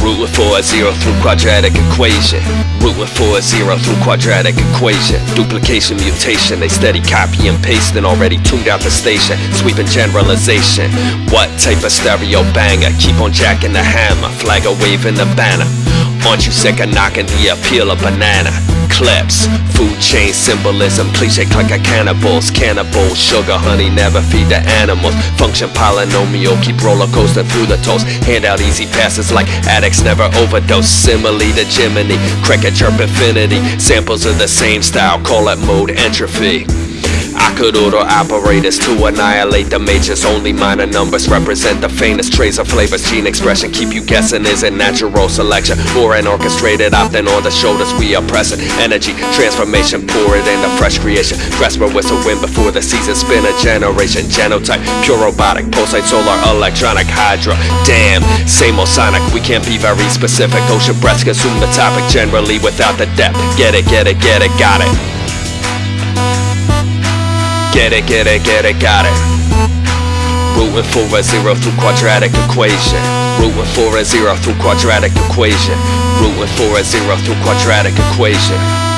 Rooting for a zero through quadratic equation. Rooting for a zero through quadratic equation. Duplication, mutation, they steady copy and pasting. Already tuned out the station, sweeping generalization. What type of stereo banger? Keep on jacking the hammer, flag a waving the banner. Aren't you sick of knocking the appeal of banana? Clips, food chain symbolism, cliche click of cannibals, cannibals, sugar, honey, never feed the animals. Function polynomial, keep roller coasting through the toast. Hand out easy passes like addicts never overdose. Simile to Jiminy, cricket chirp infinity. Samples of the same style, call it mode entropy. Order operators to annihilate the majors. Only minor numbers represent the faintest trace of flavors. Gene expression keep you guessing. Is it natural selection or an orchestrated opting on the shoulders? We are pressing energy, transformation, pour it into fresh creation. A whistle win before the season spin a generation. Genotype, pure robotic, pulsate, solar, electronic, hydra. Damn, same old sonic. We can't be very specific. Ocean breaths consume the topic generally without the depth. Get it, get it, get it, got it. Get it, get it, get it, got it. Rooting for a zero through quadratic equation. Rooting for a zero through quadratic equation. Rooting for a zero through quadratic equation.